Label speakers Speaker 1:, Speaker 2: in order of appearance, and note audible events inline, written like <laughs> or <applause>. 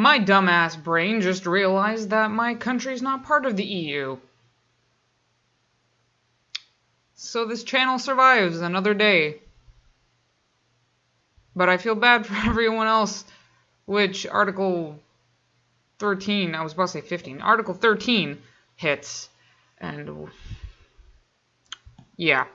Speaker 1: My dumbass brain just realized that my country's not part of the EU. So this channel survives another day. But I feel bad <laughs> for everyone else, which Article 13, I was about to say 15, Article 13 hits. And yeah.